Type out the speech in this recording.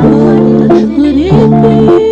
Wonderful would it be?